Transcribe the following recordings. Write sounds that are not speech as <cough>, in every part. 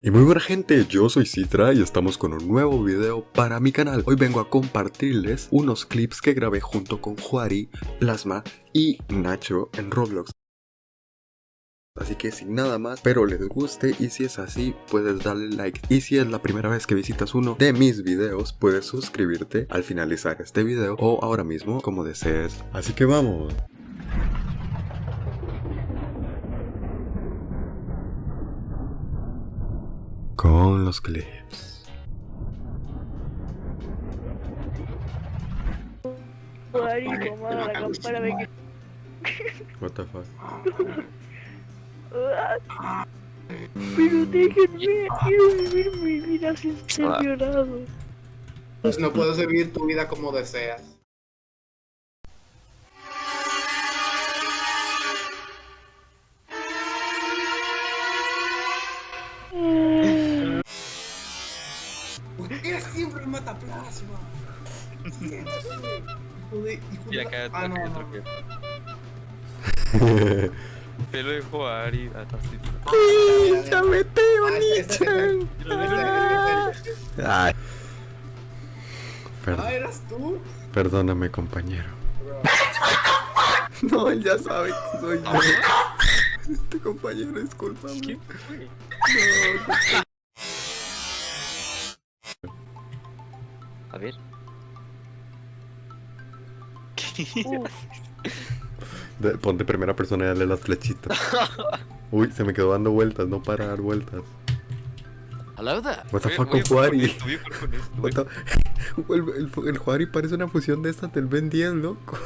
Y muy buena gente, yo soy Citra y estamos con un nuevo video para mi canal. Hoy vengo a compartirles unos clips que grabé junto con Juari, Plasma y Nacho en Roblox. Así que sin nada más, espero les guste y si es así, puedes darle like. Y si es la primera vez que visitas uno de mis videos, puedes suscribirte al finalizar este video o ahora mismo como desees. Así que vamos. Con los clips. Marico, mano, la campana me quedó. What the fuck? Pero déjenme, quiero vivir mi vida sin ser violado. Pues no puedes vivir tu vida como deseas. ¿Por qué siempre mata plasma? Hijo <laughs> de- hijo Y acá Ah, no, no. troque. Pelo de jugar y hasta así. ¡Ya vete, Ah, ese- ese- ese- ese- ese- Ay. Ah, Perdón, ¿eras tú? perdóname, compañero. <laughs> No, él ya sabe que soy yo. <laughs> Este compañero, discúlpame. ¿Quién fue? A <laughs> De- ponte primera persona y dale las flechitas. Uy, se me quedó dando vueltas, no para dar vueltas. Hello there. What the fuck Juari? <laughs> El, el, el Juari parece una fusión de estas del Ben 10, loco.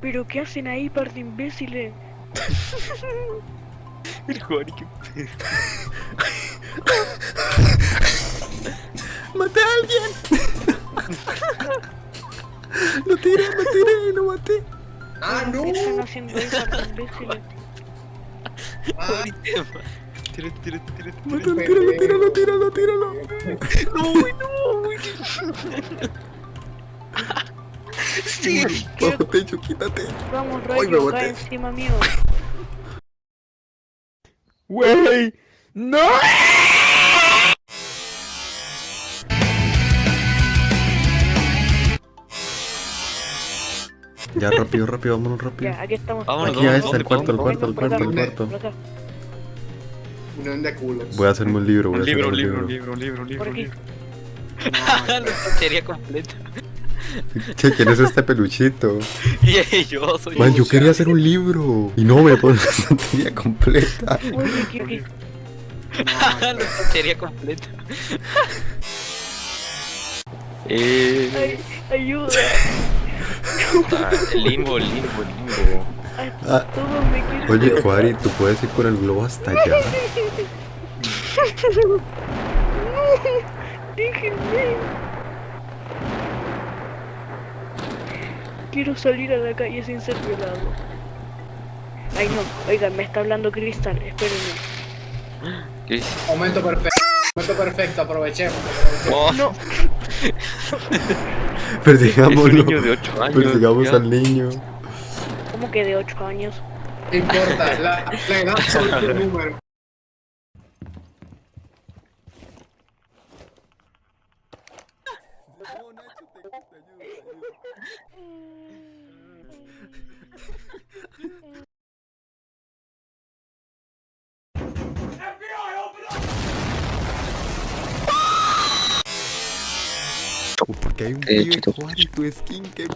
pero ¿qué hacen ahí, par de imbéciles? <laughs> El Juari que ¡Maté tiré, lo tiré, lo maté. Ah, no. ¿Qué están haciendo ahí, par de imbéciles? Ah. Tírate, tírate, tírate, Mátalo, tírate. tíralo, tíralo, tíralo, tíralo. No, güey, no, güey. Sí. Bajo techo, quítate. Vamos, Ay, me rayo, cae encima mío. Wey, no. Ya, rápido, rápido, vámonos rápido. Ya, aquí estamos. Vámonos, Aquí a ¿dónde, este, al dónde, cuarto, dónde, cuarto, acá, cuarto, ¿dónde? cuarto. Unión de culos. Voy a hacerme un libro, voy a Un hacerme libro, un un libro. libro, un libro, un libro, por un aquí. libro. <laughs> La tontería completa. Che, ¿quién es este peluchito? <laughs> Y yo soy Man, yo quería hacer un libro. Y no me pones la tontería completa. <laughs> La tontería completa. Eh, Ay, ayuda. Puta, limbo, limbo, limbo. Ah. Oye, Juari, tú puedes ir con el globo hasta allá. Déjenme. Quiero salir a la calle sin ser violado. Ay no, oigan, me está hablando Cristal, espérenme. Momento perfecto. Momento perfecto, aprovechemos. Oh, No, <laughs> es Persigámoslo. un niño de 8 años. Persigamos ya. al niño. ¿cómo que de 8 años? No importa, la, la edad <laughs> solo es un número. Porque hay un tío. Juari, tu skin. ¿Qué es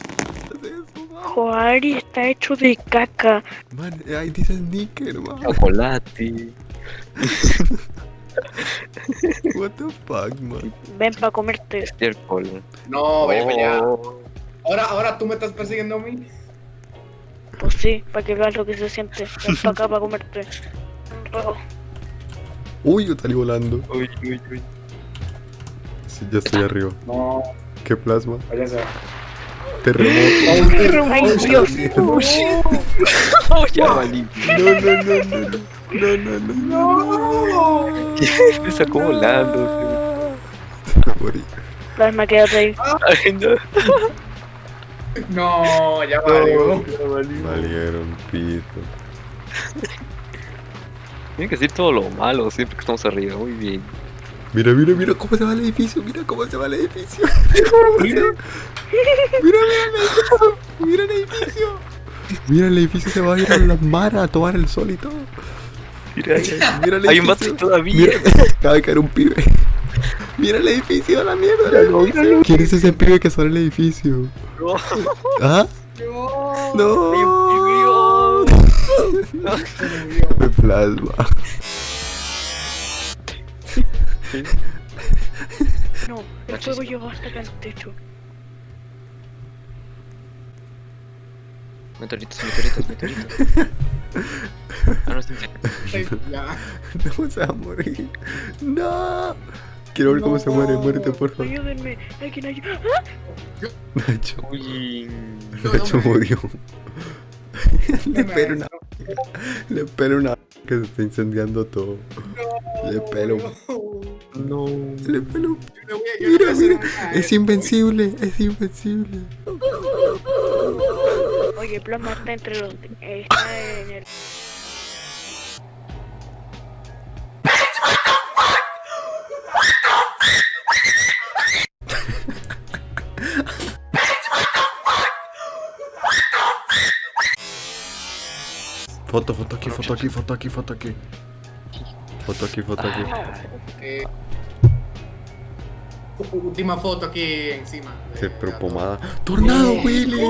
eso, man? Joari está hecho de caca. Man, ahí dice Sneaker, man. Chocolate. <laughs> What the fuck, man. Ven para comerte. Estiércol. No, allá. Oh. Ahora, ahora tú me estás persiguiendo a mí. Pues sí, para que veas lo que se siente. Ven para acá para comerte. Oh, Uy, yo salí volando. Uy, uy, uy. Sí, ya estoy arriba. No, ¿Qué plasma? váyase. Terremoto. Ay, Dios. <laughs> Oh, ya valí. No, no, no, no, no. No, no, no, no, no. Me sacó volando. Me morí. Plasma, quédate ahí. Ay, no. No, ya valió. Valieron pito. Tienen que decir todo lo malo siempre que estamos arriba. Muy bien. Mira, mira, mira cómo se va el edificio. Mira cómo se va el edificio. mira, mira, mira el edificio. Mira el edificio. Mira, el edificio se va a ir a la mar a tomar el sol y todo. Mira, Mira el hay un edificio. vato todavía. Mira, acaba de caer un pibe. Mira el edificio, a la mierda. ¿Quién es ese pibe que sale el edificio? No. ¿Ah? No. No. un <laughs> Me plasma. No, el fuego llegó hasta acá al techo. Meteoritos, meteoritos, meteoritos. Ah, no, está Ay, Ya. <laughs> No se va a morir. No. Quiero ver cómo se muere. Muérete, por favor. Ayúdenme, alguien ayuda. Nacho. Uy. Nacho murió. <laughs> Le pelo una. Le pelo una. Que se está incendiando todo. Le pelo. No. Le no Mira, mira. Es invencible. Es invencible. Oye, Plasma está entre los. Está en el. Foto, foto aquí, foto aquí, foto aquí, foto aquí. Foto aquí, foto aquí. Eh, Última foto aquí encima. Se Eh, pero pomada. ¡Tornado, Willy!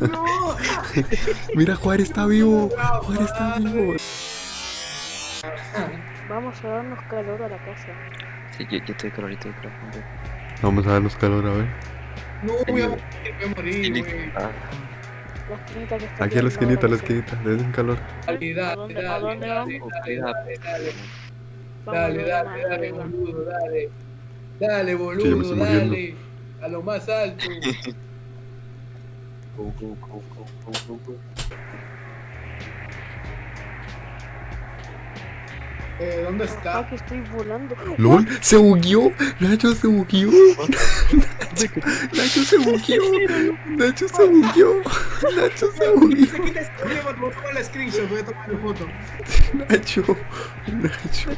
No. <laughs> Mira, Juárez está vivo. Juárez está vivo. Vamos a darnos calor a la casa. Sí, yo, yo estoy calorito de calor. Vamos a darnos calor, a ver. No, voy a morir, voy a morir, güey. La esquinita que está Aquí a la esquinita, a la esquinita. Le den calor. Dale, ¿A dale, dale, dale, dale, dale, dale. Boludo, dale. Dale, boludo, dale. A lo más alto. <laughs> go, go, go, go, go, go, Eh, ¿Dónde Ah, está? que estoy volando. ¡Lol! ¡Se bugueó! ¡Nacho se bugueó! ¡Nacho se bugueó! ¡Nacho se bugueó! ¡Nacho se bugueó! Se quita voy a la screenshot, voy a tomar la foto. Nacho, Nacho.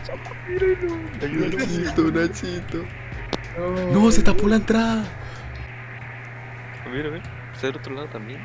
Nachito, Nachito. No, se tapó la entrada. A ver, a ver. Está del otro lado también.